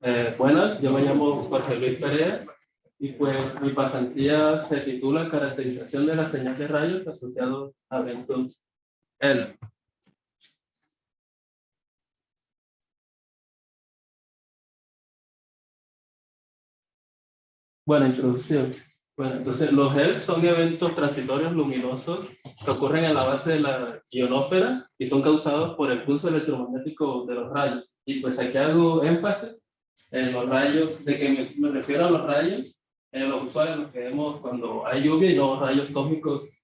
Eh, buenas, yo me llamo Jorge Luis Perea y pues mi pasantía se titula Caracterización de la señal de rayos asociados a eventos L. Buena introducción. Bueno, entonces los ELF son eventos transitorios luminosos que ocurren en la base de la ionósfera y son causados por el pulso electromagnético de los rayos. Y pues aquí hago énfasis en los rayos, de que me, refiero a los rayos, en los usuarios los que vemos cuando hay lluvia y no rayos cósmicos,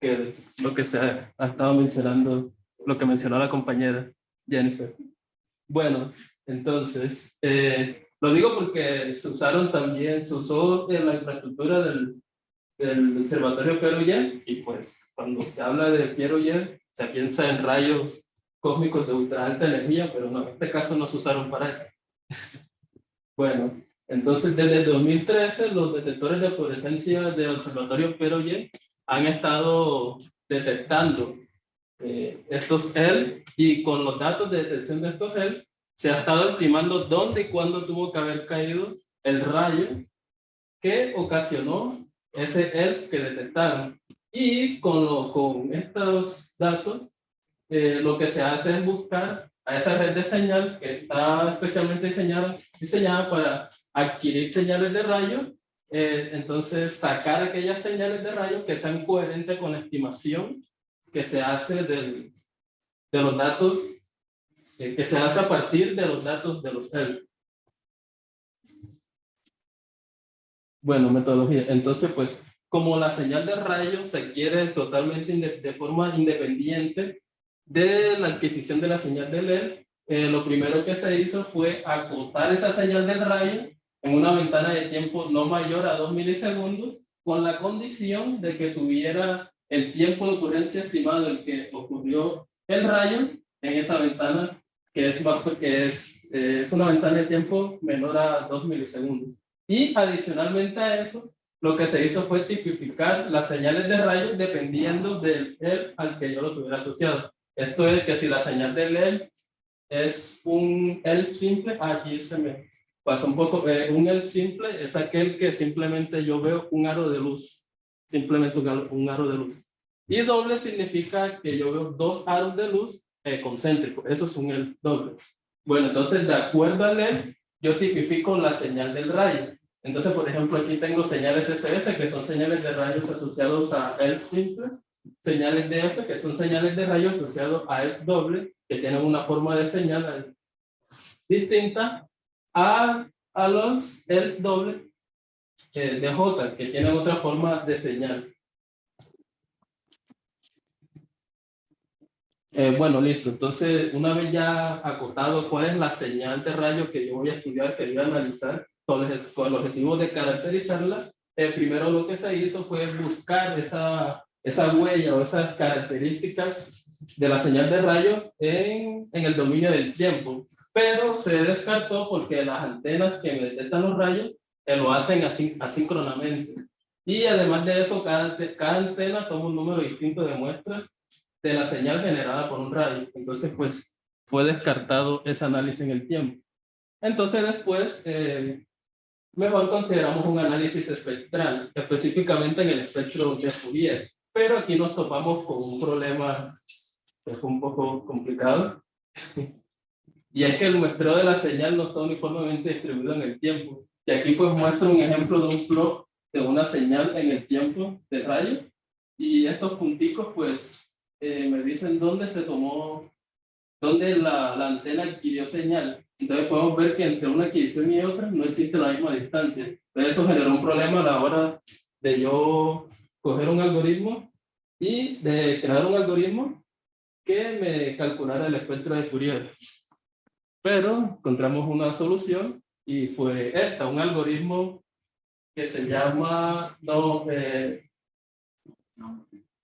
que es lo que se ha, ha estado mencionando, lo que mencionó la compañera Jennifer. Bueno, entonces, eh, lo digo porque se usaron también, se usó en la infraestructura del, del observatorio Pierre y pues cuando se habla de Pierre se piensa en rayos cósmicos de ultra alta energía, pero no, en este caso no se usaron para eso. bueno, entonces desde el 2013 los detectores de fluorescencia del observatorio Pierre han estado detectando eh, estos EL y con los datos de detección de estos EL se ha estado estimando dónde y cuándo tuvo que haber caído el rayo que ocasionó ese ELF que detectaron. Y con, lo, con estos datos, eh, lo que se hace es buscar a esa red de señal que está especialmente diseñada, diseñada para adquirir señales de rayo, eh, entonces sacar aquellas señales de rayo que sean coherentes con la estimación que se hace del, de los datos que se hace a partir de los datos de los ELF. Bueno, metodología. Entonces, pues, como la señal de rayos se quiere totalmente de forma independiente de la adquisición de la señal de LED, eh, lo primero que se hizo fue acotar esa señal del rayo en una ventana de tiempo no mayor a 2 milisegundos, con la condición de que tuviera el tiempo de ocurrencia estimado en que ocurrió el rayo en esa ventana que es, más, que es, eh, es una ventana de tiempo menor a 2 milisegundos. Y adicionalmente a eso, lo que se hizo fue tipificar las señales de rayos dependiendo del EL al que yo lo tuviera asociado. Esto es que si la señal del EL es un EL simple, aquí se me pasa un poco, eh, un EL simple es aquel que simplemente yo veo un aro de luz, simplemente un aro de luz. Y doble significa que yo veo dos aros de luz eh, concéntrico. Eso es un el doble. Bueno, entonces de acuerdo al LED, yo tipifico la señal del rayo. Entonces, por ejemplo, aquí tengo señales SS, que son señales de rayos asociados a el simple, señales de F, que son señales de rayos asociados a el doble, que tienen una forma de señal distinta a, a los el doble eh, de J, que tienen otra forma de señal. Eh, bueno, listo. Entonces, una vez ya acotado cuál es la señal de rayo que yo voy a estudiar, que voy a analizar, con el, con el objetivo de caracterizarla, eh, primero lo que se hizo fue buscar esa, esa huella o esas características de la señal de rayo en, en el dominio del tiempo. Pero se descartó porque las antenas que detectan los rayos eh, lo hacen así, asíncronamente. Y además de eso, cada, cada antena toma un número distinto de muestras de la señal generada por un rayo. Entonces, pues, fue descartado ese análisis en el tiempo. Entonces, después, eh, mejor consideramos un análisis espectral, específicamente en el espectro de Fourier. Pero aquí nos topamos con un problema que es un poco complicado. y es que el muestreo de la señal no está uniformemente distribuido en el tiempo. Y aquí pues muestro un ejemplo de un plot de una señal en el tiempo de rayo. Y estos punticos pues eh, me dicen dónde se tomó, dónde la, la, antena adquirió señal. Entonces podemos ver que entre una adquisición y otra no existe la misma distancia. Entonces eso generó un problema a la hora de yo coger un algoritmo y de crear un algoritmo que me calculara el espectro de Fourier. Pero encontramos una solución y fue esta, un algoritmo que se llama no, eh,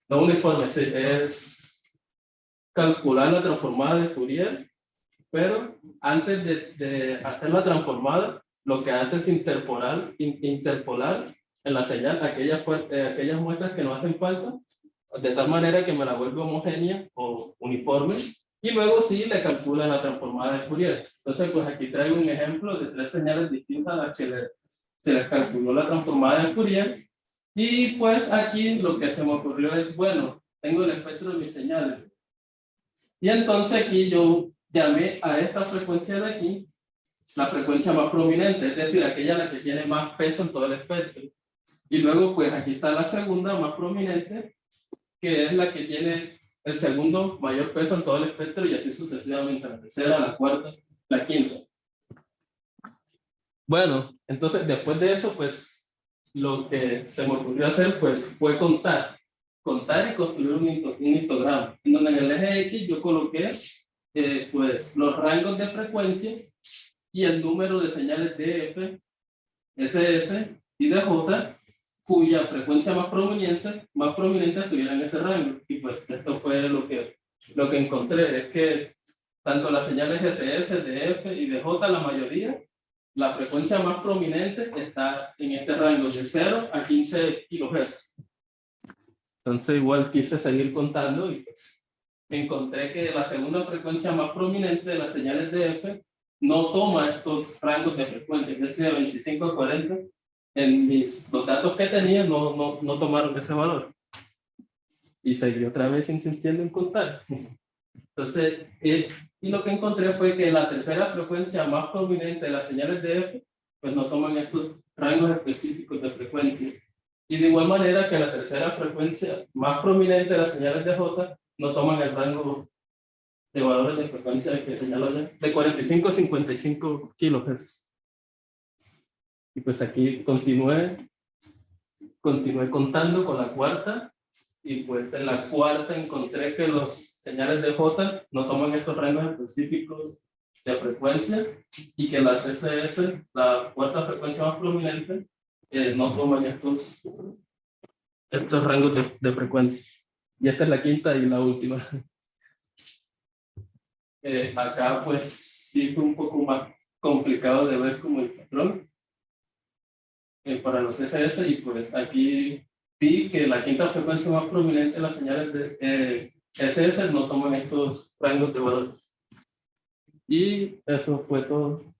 uniforme, es calcular la transformada de Fourier, pero antes de, hacer la transformada, lo que hace es interpolar, interpolar en la señal aquellas, eh, aquellas muestras que no hacen falta, de tal manera que me la vuelve homogénea o uniforme, Y luego sí le calcula la transformada de Fourier. Entonces, pues aquí traigo un ejemplo de tres señales distintas a las que le, se les calculó la transformada de Fourier. Y pues aquí lo que se me ocurrió es, bueno, tengo el espectro de mis señales. Y entonces aquí yo llamé a esta frecuencia de aquí la frecuencia más prominente, es decir, aquella la que tiene más peso en todo el espectro. Y luego, pues aquí está la segunda más prominente, que es la que tiene el segundo mayor peso en todo el espectro y así sucesivamente, la tercera, la cuarta, la quinta. Bueno, entonces después de eso, pues lo que se me ocurrió hacer, pues fue contar, contar y construir un, histograma, en donde en el eje X yo coloqué, eh, pues, los rangos de frecuencias y el número de señales DF, SS y DJ cuya frecuencia más prominente, más prominente estuviera en ese rango. Y pues esto fue lo que, lo que encontré, es que tanto las señales SS, DF y DJ, la mayoría, la frecuencia más prominente está en este rango de 0 a 15 kHz. Entonces igual quise seguir contando y pues encontré que la segunda frecuencia más prominente de las señales DF no toma estos rangos de frecuencia, es decir, de 25 a 40, en mis, los datos que tenía no, no, no tomaron ese valor. Y seguí otra vez insistiendo en contar. Entonces, eh, y lo que encontré fue que la tercera frecuencia más prominente de las señales de F, pues no toman estos rangos específicos de frecuencia. Y de igual manera que la tercera frecuencia más prominente de las señales de J no toman el rango de valores de frecuencia que señaló ya, de 45 a 55 kilohertz. Y pues aquí continué, continué contando con la cuarta, y pues en la cuarta encontré que los señales de J no toman estos rangos específicos de frecuencia, y que las SS, la cuarta frecuencia más prominente, eh, no toman estos, estos rangos de, de frecuencia. Y esta es la quinta y la última. Eh, acá pues sí fue un poco más complicado de ver como el patrón eh, para los SS y pues aquí vi que la quinta frecuencia más prominente de las señales de eh, SS no toman estos rangos de valores. Y eso fue todo.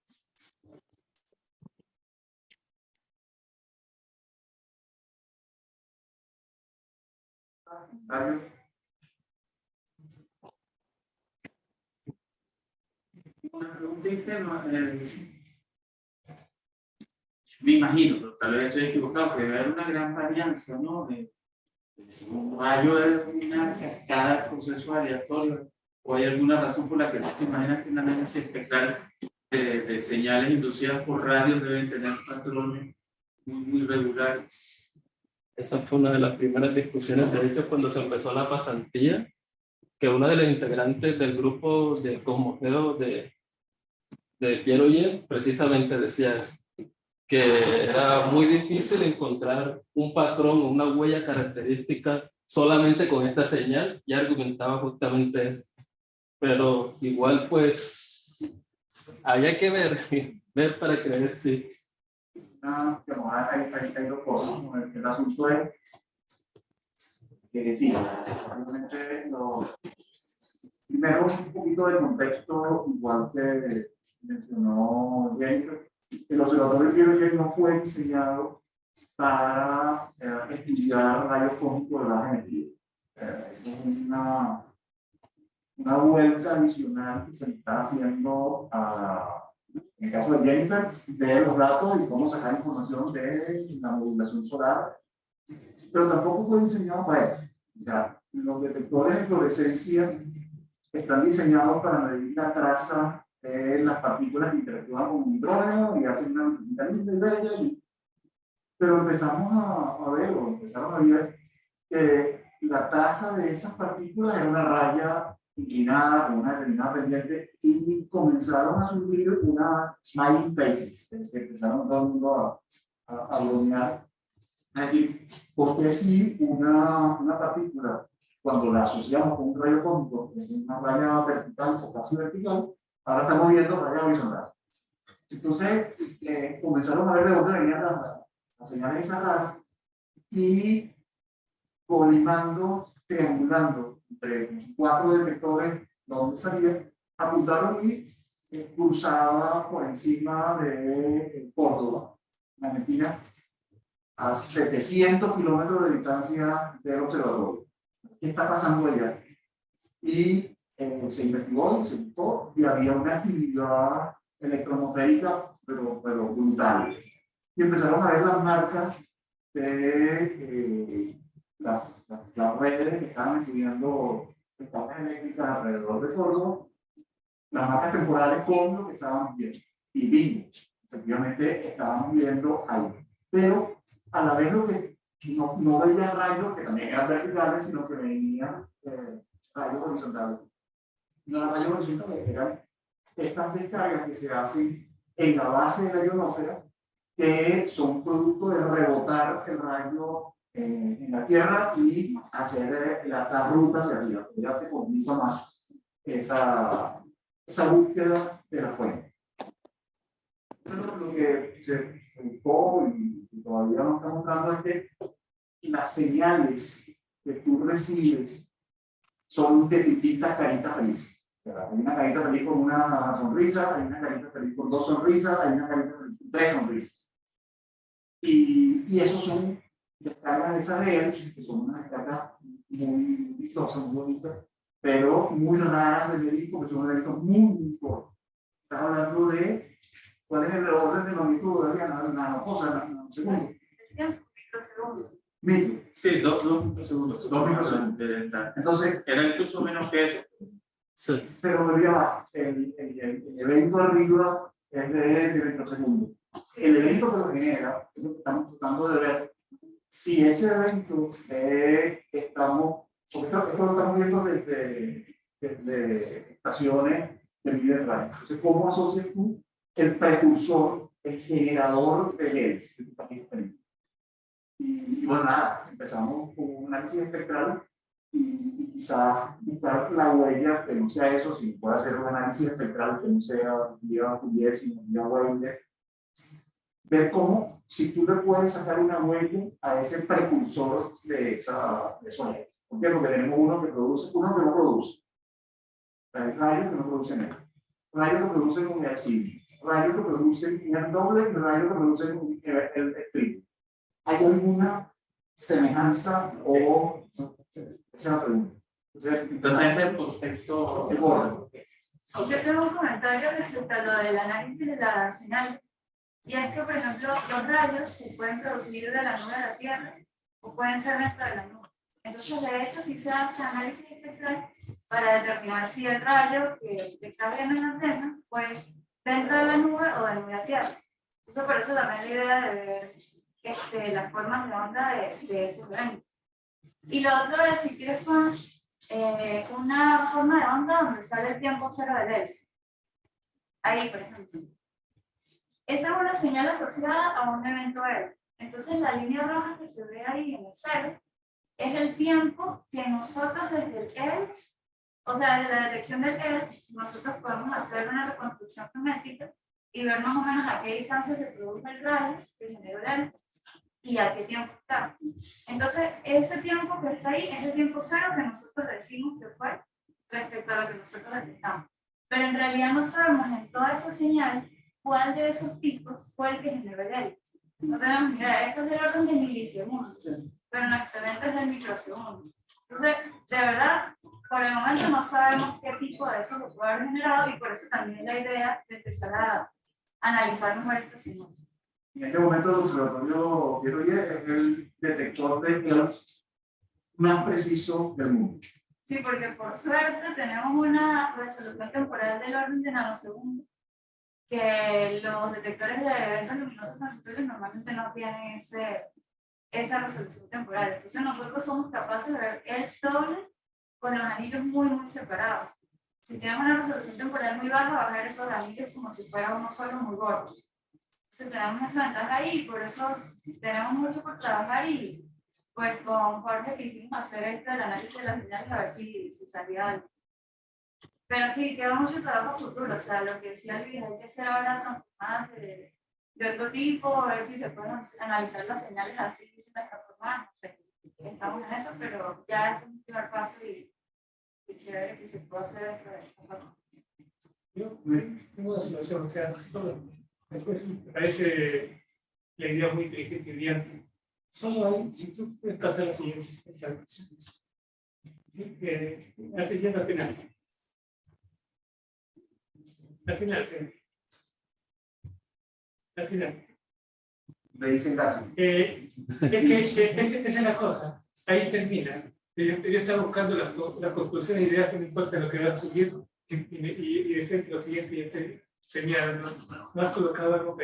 una pregunta ingenua. Me imagino, pero tal vez estoy equivocado, que debe haber una gran varianza, ¿no? De, un rayo es una cascada proceso aleatorio, o hay alguna razón por la que te imaginas que una análisis espectral de, de, señales inducidas por radios deben tener patrones muy, muy regulares. Esa fue una de las primeras discusiones, de hecho, cuando se empezó la pasantía, que una de las integrantes del grupo de cosmogeo de, de Pierre Oyer precisamente decía que era muy difícil encontrar un patrón o una huella característica solamente con esta señal y argumentaba justamente eso. Pero igual pues había que ver, ver para creer sí. El observatorio Pierre no fue diseñado para eh, estudiar rayos cósmicos de la geometría. Eh, es una, una vuelta adicional que se está haciendo a, en el caso de Jennifer, de los datos y cómo sacar información de la modulación solar, pero tampoco fue diseñado para eso. O sea, los detectores de fluorescencia están diseñados para medir la traza las partículas interactúan con un hidrógeno y hacen una lucecita linda y bella. pero empezamos a, a, ver, o empezaron a ver, que la tasa de esas partículas era una raya inclinada con una determinada pendiente y comenzaron a surgir una smiling faces, que empezaron todo el mundo a, a, a bromear. Es decir, porque si una, una partícula, cuando la asociamos con un rayo cósmico, es una raya vertical o casi vertical, Ahora estamos viendo raya horizontal. Entonces, eh, comenzaron a ver de dónde venían las, las señales raya y colimando, triangulando entre cuatro detectores donde salía, apuntaron y eh, cruzaba por encima de eh, Córdoba, en Argentina, a 700 kilómetros de distancia del observatorio. ¿Qué está pasando allá? Y eh, se investigó y se buscó y había una actividad electromagnética, pero, pero brutal. Y empezaron a ver las marcas de eh, las, las, las, redes que estaban estudiando estaciones eléctricas alrededor de Córdoba, las marcas temporales con lo que estábamos viendo. Y vimos, efectivamente, estábamos viendo ahí. Pero a la vez lo que no, no veía rayos, que también eran verticales, sino que venían eh, rayos horizontales. Los rayos horizontales eran estas descargas que se hacen en la base de la ionósfera, que son producto de rebotar el rayo en, en la Tierra y hacer eh, la, la ruta hacia arriba. Ya se complica más esa, esa búsqueda de la fuente. Lo que se buscó y, y todavía nos está mostrando es que las señales que tú recibes son de distintas caritas felices. Hay una carita feliz con una sonrisa, hay una carita feliz con dos sonrisas, hay una carita feliz con tres sonrisas. Y, y esos son descargas de esas de ellos, que son unas descargas muy vistosas, muy bonitas, pero muy raras de medir porque son eventos muy, muy cortos. Estás hablando de cuál es el orden de longitud de la nanocosa, nanosegundo. Micro. Sí, dos, dos microsegundos. Dos microsegundos. Entonces, era incluso menos que eso. Sí. pero volvía abajo. El, el, el, evento arriba es de, de microsegundos. El evento que lo genera, es lo que estamos tratando de ver, si ese evento eh, estamos, porque esto, esto lo estamos viendo desde, desde estaciones de vida. Entonces, ¿cómo asocias tú el precursor, el generador de él? Y, bueno, nada, empezamos con un análisis espectral y, quizás buscar la huella que no sea eso, si puede hacer un análisis espectral que no sea vía Fourier, sino vía huella, ver cómo, si tú le puedes sacar una huella a ese precursor de esa, de esa. ¿Por qué? Porque tenemos uno que produce, uno que no produce. Hay rayos que no producen nada. Rayos que producen un reactivo. Rayos que producen un doble y rayos que producen el, el, el ¿Hay alguna semejanza o esa es la pregunta. Entonces, ese es el contexto. Yo tengo un comentario respecto a lo del análisis de la señal. Y es que, por ejemplo, los rayos se pueden producir de la nube de la Tierra o pueden ser dentro de la nube. Entonces, de hecho, sí se hace análisis espectral para determinar si el rayo que, está viendo en la antena, pues dentro de la nube o dentro de la Tierra. Eso por eso también la idea de ver este, las formas de onda de, de esos eventos. Y lo otro es, si quieres con eh, una forma de onda donde sale el tiempo cero del L. Ahí, por ejemplo. Esa es una señal asociada a un evento L. Entonces, la línea roja que se ve ahí en el cero es el tiempo que nosotros desde el L, o sea, desde la detección del L, nosotros podemos hacer una reconstrucción geométrica y ver más o menos a qué distancia se produce el rayo que generó el y a qué tiempo está. Entonces, ese tiempo que está ahí es el tiempo cero que nosotros decimos que fue respecto a lo que nosotros detectamos. Pero en realidad no sabemos en toda esa señal cuál de esos picos fue el que generó el L. No tenemos mira, esto es del orden de milisegundos, pero nuestro evento es del microsegundo. Entonces, de verdad, por el momento no sabemos qué tipo de eso lo puede haber generado y por eso también la idea de empezar a analizar mejor señales. En este momento el observatorio Piero es el detector de clouds más preciso del mundo. Sí, porque por suerte tenemos una resolución temporal del orden de nanosegundos que los detectores de eventos luminosos transitorios normalmente no tienen ese, esa resolución temporal. Entonces nosotros somos capaces de ver el doble con los anillos muy, muy separados. Si tenemos una resolución temporal muy baja, va a ver esos anillos como si fuera uno solo muy gordo. Entonces tenemos esa ventaja ahí, por eso tenemos mucho por trabajar y pues con Jorge quisimos hacer esto el análisis de las señales a ver si, si salía algo. Pero sí, queda mucho trabajo futuro, o sea, lo que decía Luis, hay que hacer ahora transformadas de, de otro tipo, a ver si se pueden analizar las señales así, sin esta forma, no sé, estamos en eso, pero ya es un primer paso y qué chévere que se pueda hacer dentro de esta plataforma. Yo tengo una situación, o sea, me parece la idea muy inteligente y brillante. Solo hay, si tú puedes pasar la siguiente. Eh, al final, al final. Al final, eh. al final. Le dicen casi. Eh, es que es- es- esa es la cosa, ahí termina. Yo, estaba buscando las, las y ideas que no importa lo que va a subir y, y, y, y de frente lo siguiente ya te- tenía, no, no has colocado algo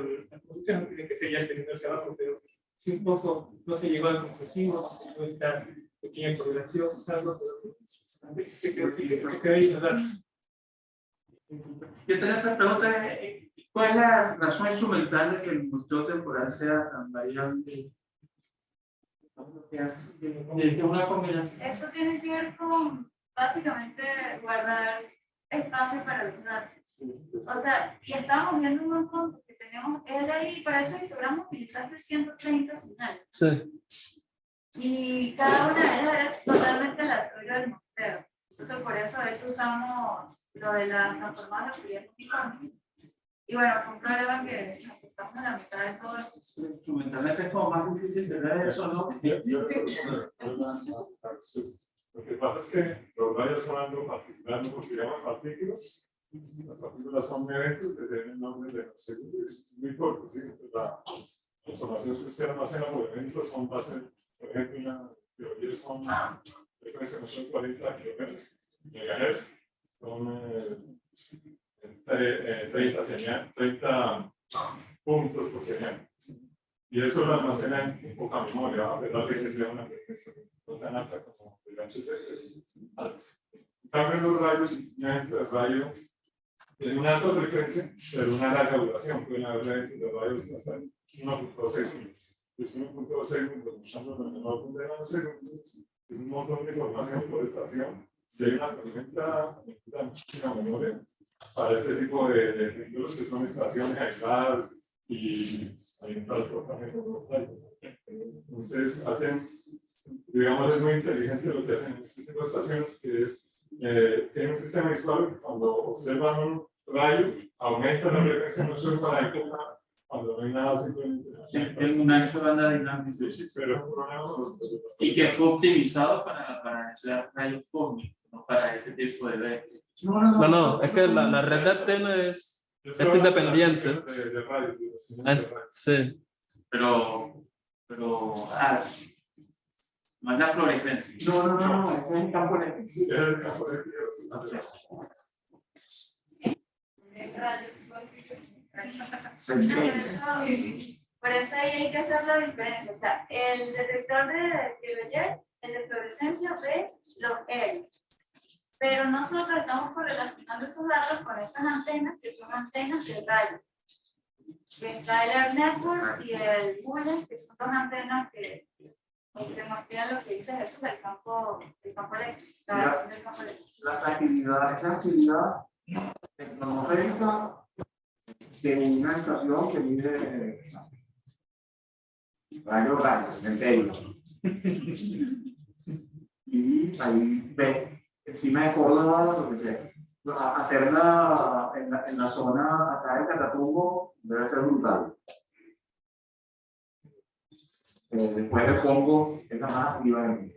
lo- la conclusión, no tiene que ser ya el tenido hacia abajo, pero sí un poco no se llegó al llegó a esta pequeña correlación, algo, pero quedó, se quedó ahí. Yo tenía otra pregunta, eh, ¿cuál es la razón instrumental de que el muestreo temporal sea tan variable? ¿Qué hace? ¿De que una combinación? Eso tiene que ver con básicamente guardar espacio para los datos. O sea, y estábamos viendo un montón, porque tenemos él ahí, para eso logramos utilizaste 130 señales. Sí. Y cada una de ellas es totalmente aleatoria del muestreo. Entonces, por eso de hecho usamos lo de la transformada de multiforme. Y bueno, fue un problema que nos estamos en la mitad de todo esto. Instrumentalmente es como más difícil de ver eso, ¿no? Lo que pasa es que los rayos son algo particular, no porque llaman partículas. Las partículas son eventos que tienen nombre de los segundos, es muy corto, ¿sí? Entonces, la información que usted almacena por eventos son base, por ejemplo, una teoría son frecuencias no son 40 kilómetros, megahertz, son eh, 30 señal, 30 puntos por señal. Y eso lo almacena en poca memoria, a pesar de que sea una frecuencia no tan alta como el HC. En cambio, los rayos, el rayo tiene una alta frecuencia, pero una larga duración. Pueden haber de rayos hasta 1.2 segundos. Pues 1.2 segundos, menor de es un montón de información por estación. Si hay una tormenta, necesita muchísima memoria para este tipo de, de ejemplos que son estaciones aisladas y hay un transportamiento de. Entonces, hacen, digamos, es muy inteligente lo que hacen en este tipo de estaciones, que es, eh, tienen un sistema visual que cuando observan un rayo, aumenta la frecuencia no solo para época, cuando no hay nada simplemente. Es un ancho de banda dinámica. Sí, sí, pero Y que fue optimizado para, para rayos cósmicos, no para este tipo de eventos. No, no, es que la, la red de antena es. Es independiente. De, de señales Ah, de rayos. Sí. Pero, pero, ah, no es la fluorescencia. No, no, no, no, eso es en campo eléctrico. Es el campo de Dios. Se Por eso, por eso ahí hay que hacer la diferencia. O sea, el detector de, de Beyer, el de fluorescencia ve los L. Pero nosotros estamos correlacionando esos datos con esas antenas que son antenas de radio. El Air Network y el Bullet, que son dos antenas que, que muestran lo que dice Jesús del campo, del campo eléctrico. La del. La actividad, esa actividad tecnológica de una estación que mide rayos, rayos, centellos. Y ahí ve, encima de Córdoba, lo que sea. Hacerla en la, en la zona acá de Catatumbo debe ser brutal. Eh, después de Congo, es la más activa en,